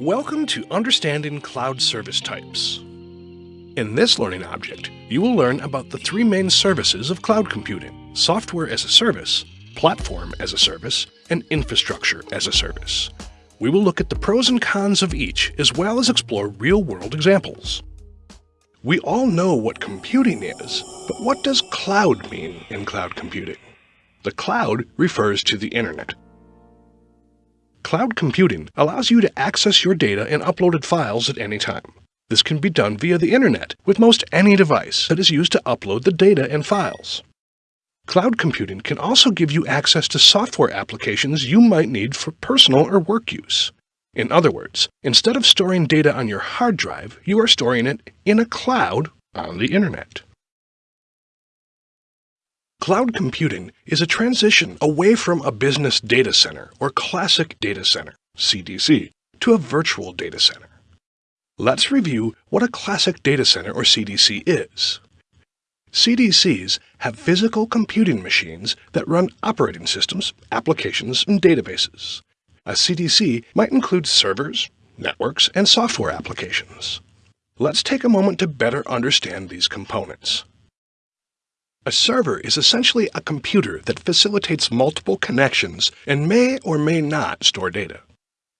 Welcome to Understanding Cloud Service Types. In this learning object, you will learn about the three main services of cloud computing, software as a service, platform as a service, and infrastructure as a service. We will look at the pros and cons of each, as well as explore real-world examples. We all know what computing is, but what does cloud mean in cloud computing? The cloud refers to the internet, Cloud computing allows you to access your data and uploaded files at any time. This can be done via the internet with most any device that is used to upload the data and files. Cloud computing can also give you access to software applications you might need for personal or work use. In other words, instead of storing data on your hard drive, you are storing it in a cloud on the internet. Cloud computing is a transition away from a business data center or classic data center, CDC, to a virtual data center. Let's review what a classic data center or CDC is. CDCs have physical computing machines that run operating systems, applications, and databases. A CDC might include servers, networks, and software applications. Let's take a moment to better understand these components. A server is essentially a computer that facilitates multiple connections and may or may not store data.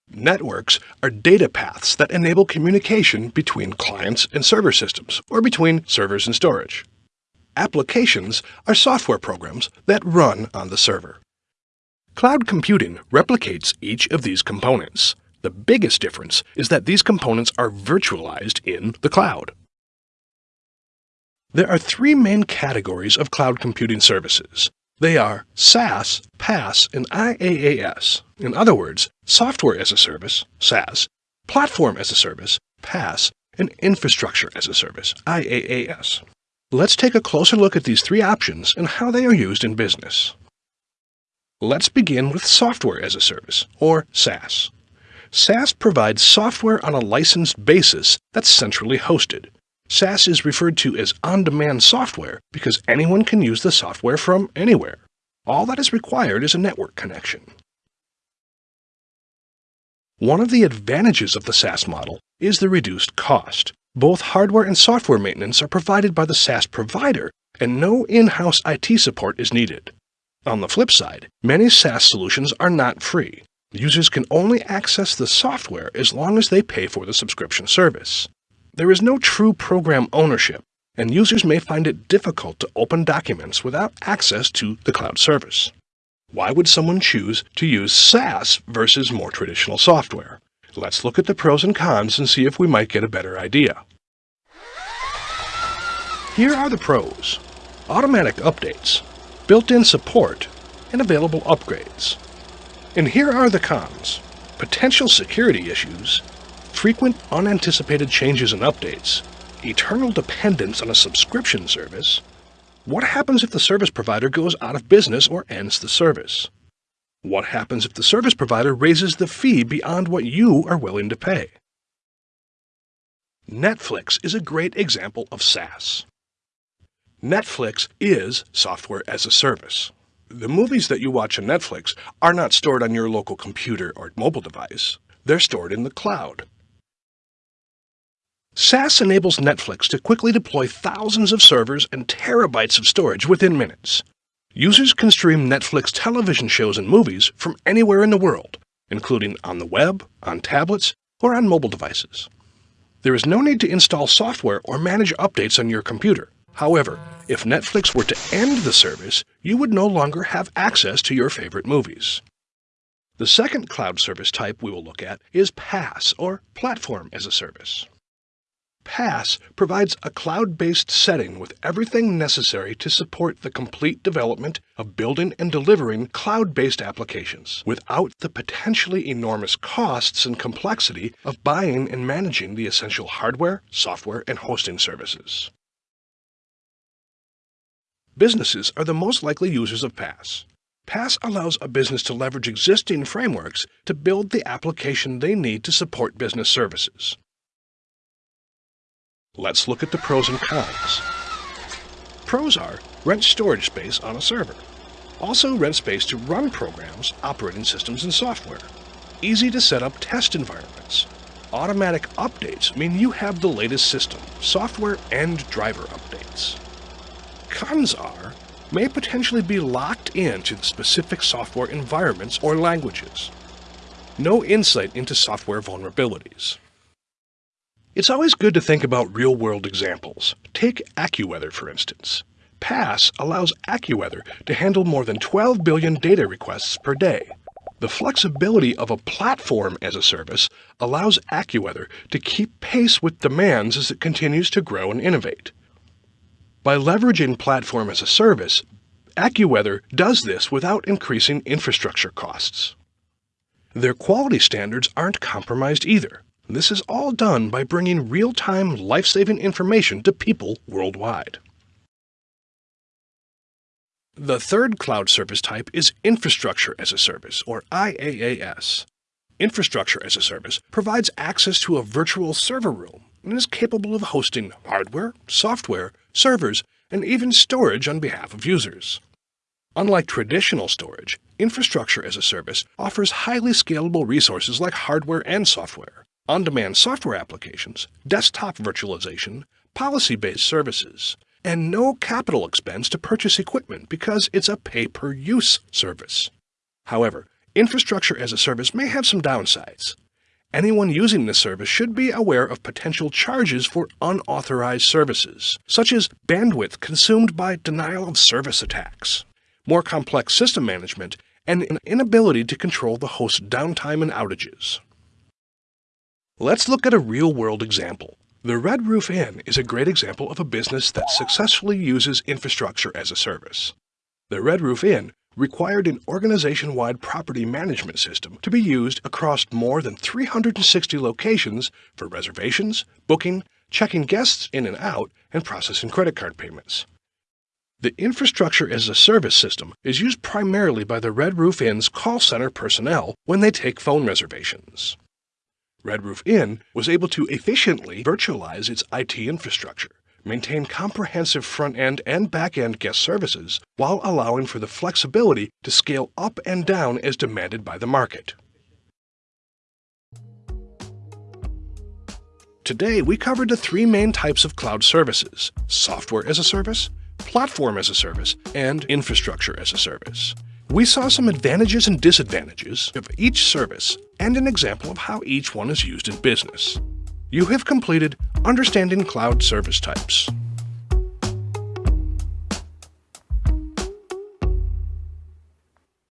Networks are data paths that enable communication between clients and server systems, or between servers and storage. Applications are software programs that run on the server. Cloud computing replicates each of these components. The biggest difference is that these components are virtualized in the cloud. There are three main categories of cloud computing services. They are SaaS, PaaS, and IaaS. In other words, software as a service, SaaS, platform as a service, PaaS, and infrastructure as a service, IaaS. Let's take a closer look at these three options and how they are used in business. Let's begin with software as a service, or SaaS. SaaS provides software on a licensed basis that's centrally hosted. SaaS is referred to as on-demand software because anyone can use the software from anywhere. All that is required is a network connection. One of the advantages of the SaaS model is the reduced cost. Both hardware and software maintenance are provided by the SaaS provider, and no in-house IT support is needed. On the flip side, many SaaS solutions are not free. Users can only access the software as long as they pay for the subscription service. There is no true program ownership, and users may find it difficult to open documents without access to the cloud service. Why would someone choose to use SaaS versus more traditional software? Let's look at the pros and cons and see if we might get a better idea. Here are the pros. Automatic updates, built-in support, and available upgrades. And here are the cons. Potential security issues, frequent unanticipated changes and updates, eternal dependence on a subscription service, what happens if the service provider goes out of business or ends the service? What happens if the service provider raises the fee beyond what you are willing to pay? Netflix is a great example of SaaS. Netflix is software as a service. The movies that you watch on Netflix are not stored on your local computer or mobile device. They're stored in the cloud. SaaS enables Netflix to quickly deploy thousands of servers and terabytes of storage within minutes. Users can stream Netflix television shows and movies from anywhere in the world, including on the web, on tablets, or on mobile devices. There is no need to install software or manage updates on your computer. However, if Netflix were to end the service, you would no longer have access to your favorite movies. The second cloud service type we will look at is PaaS, or Platform as a Service. PaaS provides a cloud-based setting with everything necessary to support the complete development of building and delivering cloud-based applications without the potentially enormous costs and complexity of buying and managing the essential hardware, software, and hosting services. Businesses are the most likely users of PaaS. PaaS allows a business to leverage existing frameworks to build the application they need to support business services. Let's look at the pros and cons. Pros are rent storage space on a server. Also rent space to run programs, operating systems, and software. Easy to set up test environments. automatic updates mean you have the latest system, software, and driver updates. Cons are, may potentially be locked into specific software environments or languages. No insight into software vulnerabilities. It's always good to think about real-world examples. Take AccuWeather, for instance. PaaS allows AccuWeather to handle more than 12 billion data requests per day. The flexibility of a platform as a service allows AccuWeather to keep pace with demands as it continues to grow and innovate. By leveraging platform as a service, AccuWeather does this without increasing infrastructure costs. Their quality standards aren't compromised either. This is all done by bringing real-time, life-saving information to people worldwide. The third cloud service type is Infrastructure as a Service, or IaaS. Infrastructure as a Service provides access to a virtual server room and is capable of hosting hardware, software, servers, and even storage on behalf of users. Unlike traditional storage, Infrastructure as a Service offers highly scalable resources like hardware and software, on-demand software applications, desktop virtualization, policy-based services, and no capital expense to purchase equipment because it's a pay-per-use service. However, infrastructure as a service may have some downsides. Anyone using this service should be aware of potential charges for unauthorized services, such as bandwidth consumed by denial of service attacks, more complex system management, and an inability to control the host's downtime and outages. Let's look at a real-world example. The Red Roof Inn is a great example of a business that successfully uses infrastructure as a service. The Red Roof Inn required an organization-wide property management system to be used across more than 360 locations for reservations, booking, checking guests in and out, and processing credit card payments. The infrastructure as a service system is used primarily by the Red Roof Inn's call center personnel when they take phone reservations. Red Roof Inn was able to efficiently virtualize its IT infrastructure, maintain comprehensive front-end and back-end guest services, while allowing for the flexibility to scale up and down as demanded by the market. Today, we covered the three main types of cloud services, software as a service, platform as a service, and infrastructure as a service. We saw some advantages and disadvantages of each service and an example of how each one is used in business. You have completed Understanding Cloud Service Types.